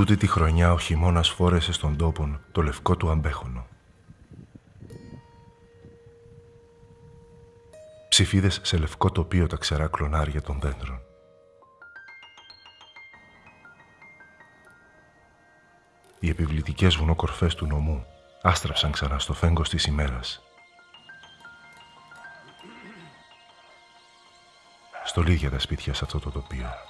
Τούτη τη χρονιά ο χειμώνας φόρεσε στον τόπον το λευκό του αμπέχονο. Ψηφίδες σε λευκό τοπίο τα ξερά κλονάρια των δέντρων. Οι επιβλητικές βουνοκορφές του νομού άστραψαν ξανά στο φέγγος της ημέρας. Στολίδια τα σπίτια σε αυτό το τοπίο.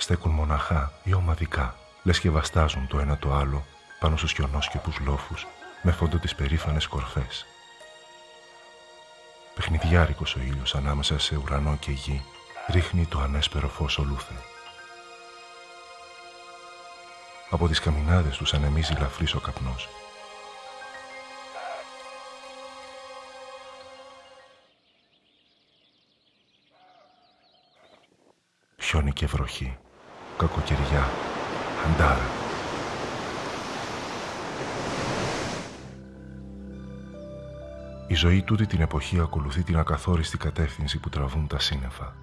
Στέκουν μοναχά ή ομαδικά, λες και βαστάζουν το ένα το άλλο πάνω στους χιονόσκεπους λόφους με φόντο τις περήφανες κορφές. Παιχνιδιάρικος ο ήλιος ανάμεσα σε ουρανό και γη ρίχνει το ανέσπερο φως ολούθε. Από τις καμινάδες τους ανεμίζει λαφρύς ο καπνός. Χιόνι και βροχή, κακοκαιριά, αντάρα. Η ζωή τούτη την εποχή ακολουθεί την ακαθόριστη κατεύθυνση που τραβούν τα σύννεφα.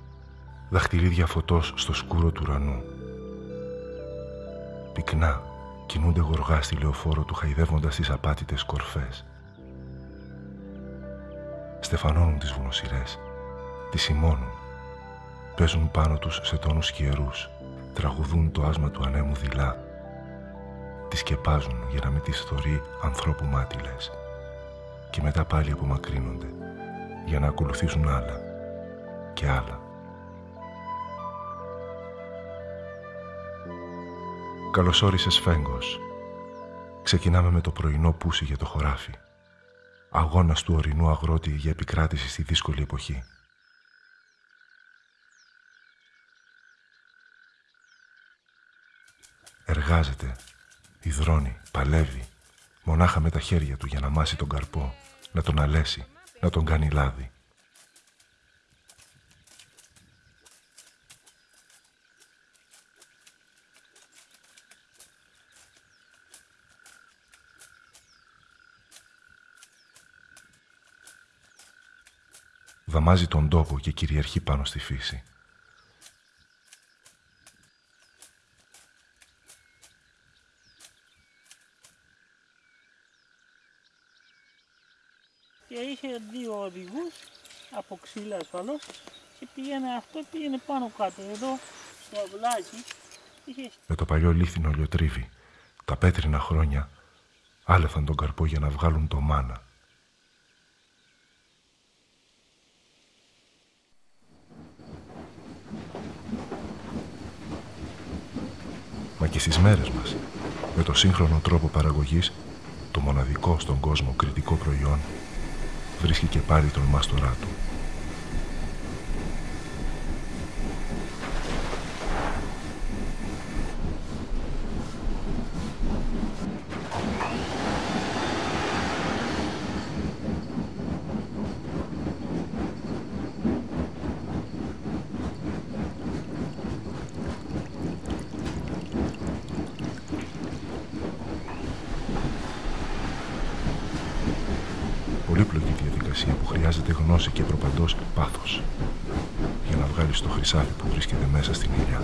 Δαχτυλίδια φωτός στο σκούρο του ουρανού, πυκνά κινούνται γοργά στη λεωφόρο του χαϊδεύοντας τις απάτητες κορφές. Στεφανώνουν τις βουνοσυρές, τις σημώνουν, παίζουν πάνω τους σε τόνους σκιερούς, τραγουδούν το άσμα του ανέμου δειλά, τις σκεπάζουν για να μην τις θωρεί ανθρώπου μάτιλες και μετά πάλι απομακρύνονται για να ακολουθήσουν άλλα και άλλα. Καλώς όρισες Φέγκος. Ξεκινάμε με το πρωινό πούσι για το χωράφι. Αγώνας του ορεινού αγρότη για επικράτηση στη δύσκολη εποχή. Εργάζεται, υδρώνει, παλεύει, μονάχα με τα χέρια του για να μάσει τον καρπό, να τον αλέσει, να τον κάνει λάδι. δαμάζει τον τόπο και κυριαρχεί πάνω στη φύση. Και είχε δύο οδηγούς από ξύλα ασφαλώς και πήγαινε αυτό, πήγαινε πάνω κάτω εδώ στο αυλάκι. Είχε... Με το παλιό λίθινο λιοτρίβι, τα πέτρινα χρόνια άλεφαν τον καρπό για να βγάλουν το μάνα. Μα και στις μέρες μας, με το σύγχρονο τρόπο παραγωγής, το μοναδικό στον κόσμο κριτικό προϊόν, βρίσκει και πάλι τον μάστορά του. Πολύπλοκη διαδικασία που χρειάζεται γνώση και προπαντός πάθος για να βγάλεις το χρυσάφι που βρίσκεται μέσα στην ήλια.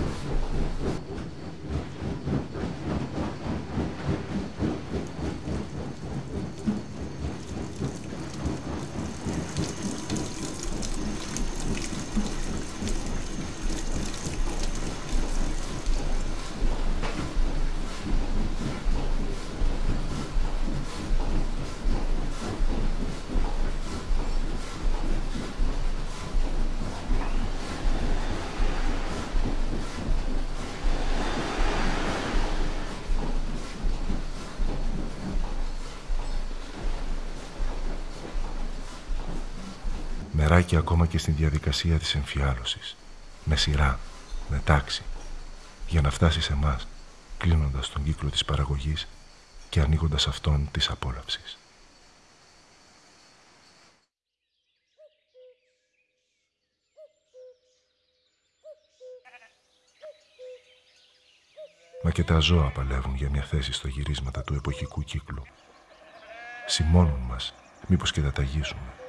Μεράκι ακόμα και στην διαδικασία της εμφιάλωσης. Με σειρά, με τάξη, για να φτάσει σε μας, κλείνοντας τον κύκλο της παραγωγής και ανοίγοντας αυτόν της απόλαυσης. Μα και τα ζώα παλεύουν για μια θέση στο γυρίσματα του εποχικού κύκλου. Σημώνουν μας, μήπως και τα ταγίζουμε.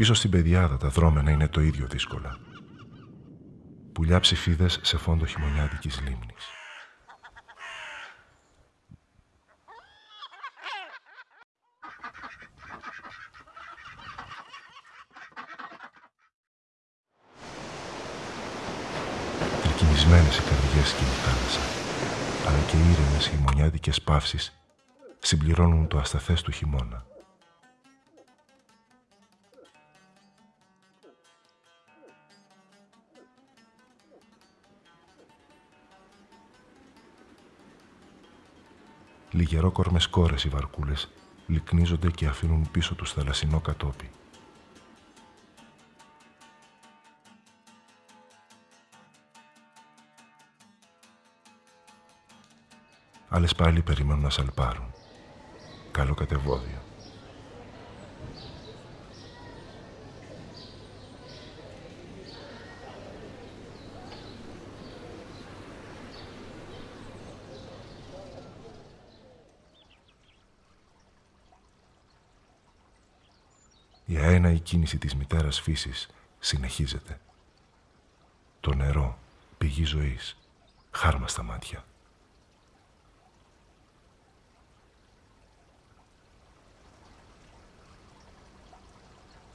Πίσω στην πεδιάδα τα δρόμενα είναι το ίδιο δύσκολα. Πουλιά ψηφίδες σε φόντο χειμωνιάτικης λίμνης. Τρικυμισμένες οι καρδιές και η θάλασσα, αλλά και οι ήρεμες χειμωνιάτικες παύσεις συμπληρώνουν το ασταθές του χειμώνα. Λιγερόκορμες κόρες οι βαρκούλες λυκνίζονται και αφήνουν πίσω τους θαλασσινό κατόπι. Άλλες πάλι περιμένουν να σαλπάρουν. Καλό κατεβόδιο. Η αέναη κίνηση της μητέρας φύσης συνεχίζεται. Το νερό, πηγή ζωής, χάρμα στα μάτια.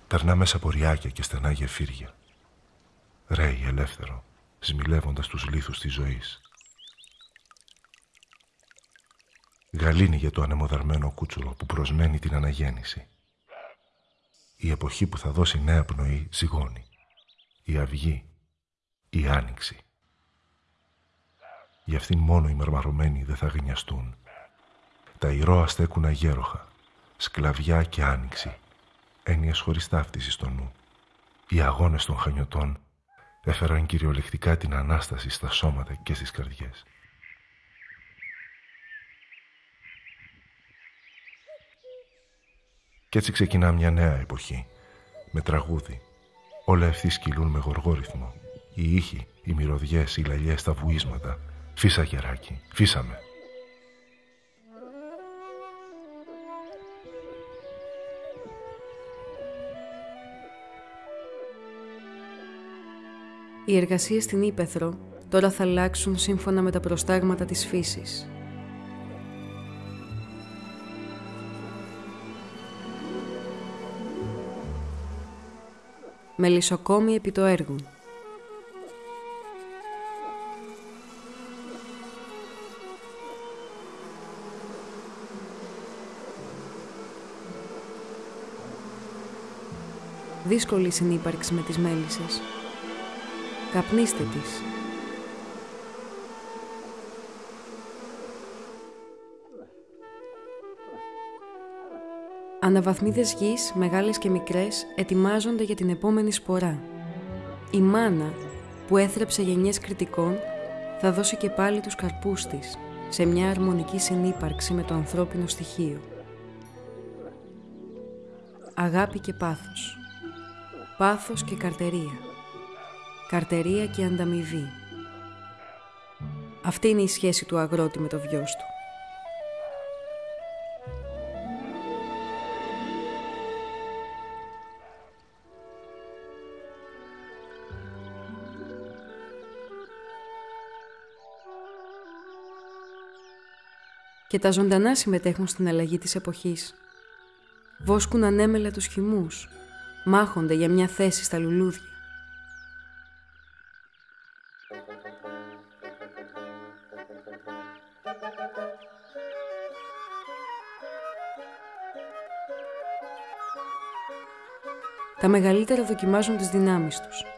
Περνά μέσα από ριάκια και στενά γεφύρια. Ρέει ελεύθερο, σμιλεύοντας τους λίθους της ζωής. Γαλήνει για το ανεμοδαρμένο κούτσουρο που προσμένει την αναγέννηση. Η εποχή που θα δώσει νέα πνοή ζυγώνει. Η αυγή, η άνοιξη. Για αυτήν μόνο οι μαρμαρωμένοι δεν θα γνιαστούν. Τα ηρώα στέκουν αγέροχα, σκλαβιά και άνοιξη έννοιες χωρίς ταύτιση στο νου. Οι αγώνες των χανιωτών έφεραν κυριολεκτικά την Ανάσταση στα σώματα και στις καρδιές. Κι έτσι ξεκινά μια νέα εποχή, με τραγούδι. Όλα ευθύς κυλούν με γοργό ρυθμό. Οι ήχοι, οι μυρωδιές, οι λαλιές, τα βουίσματα. Φύσα γεράκι, φύσαμε. Οι εργασίες στην Ήπεθρο τώρα θα αλλάξουν σύμφωνα με τα προστάγματα της φύσης. Μελισσοκόμοι επί το έργο. Δύσκολη συνύπαρξη με τις μέλισσες. Καπνίστε της. Αναβαθμίδες γης, μεγάλες και μικρές, ετοιμάζονται για την επόμενη σπορά. Η μάνα, που έθρεψε γενιές κριτικών, θα δώσει και πάλι τους καρπούς της, σε μια αρμονική συνύπαρξη με το ανθρώπινο στοιχείο. Αγάπη και πάθος. Πάθος και καρτερία καρτερία και ανταμοιβή. Αυτή είναι η σχέση του αγρότη με το βιός του. Και τα ζωντανά συμμετέχουν στην αλλαγή της εποχής. Βόσκουν ανέμελα τους χυμούς, μάχονται για μια θέση στα λουλούδια. Τα μεγαλύτερα δοκιμάζουν τις δυνάμεις τους.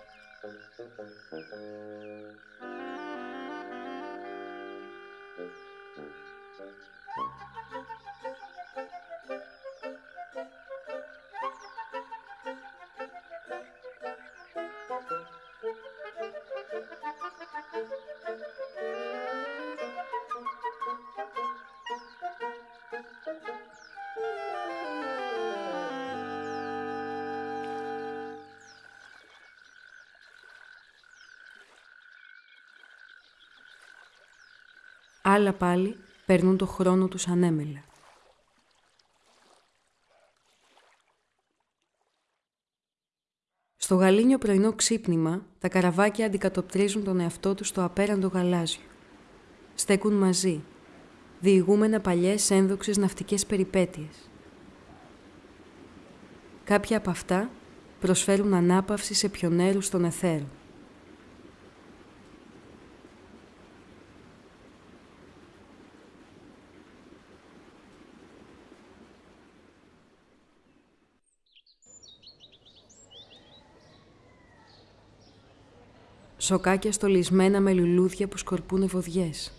Άλλα πάλι παίρνουν το χρόνο τους ανέμελα. Στο γαλήνιο πρωινό ξύπνημα, τα καραβάκια αντικατοπτρίζουν τον εαυτό τους στο απέραντο γαλάζιο. Στέκουν μαζί, διηγούμενα παλιές ένδοξες ναυτικές περιπέτειες. Κάποια από αυτά προσφέρουν ανάπαυση σε πιονέρους στον εθέρο. Σοκάκια στολισμένα με λουλούδια που σκορπούν ευωδιές.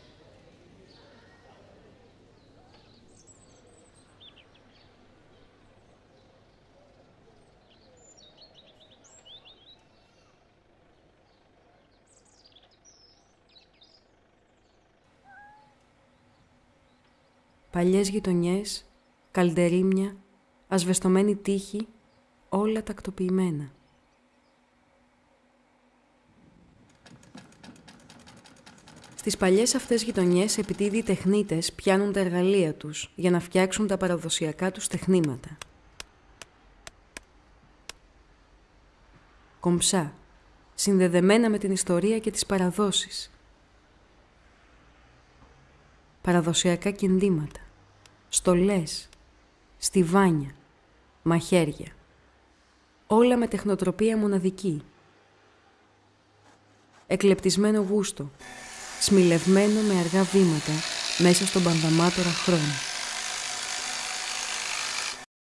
Παλιές γειτονιές, καλντερίμια, ασβεστομένη τείχη, όλα τακτοποιημένα. Στις παλιές αυτές γειτονιές επιτίδιοι οι τεχνίτες πιάνουν τα εργαλεία τους για να φτιάξουν τα παραδοσιακά τους τεχνήματα. Κομψά, συνδεδεμένα με την ιστορία και τις παραδόσεις. Παραδοσιακά κινδύματα, στολές, στιβάνια, μαχαίρια. Όλα με τεχνοτροπία μοναδική. Εκλεπτισμένο γούστο, σμιλευμένο με αργά βήματα μέσα στον πανδαμάτορα χρόνο.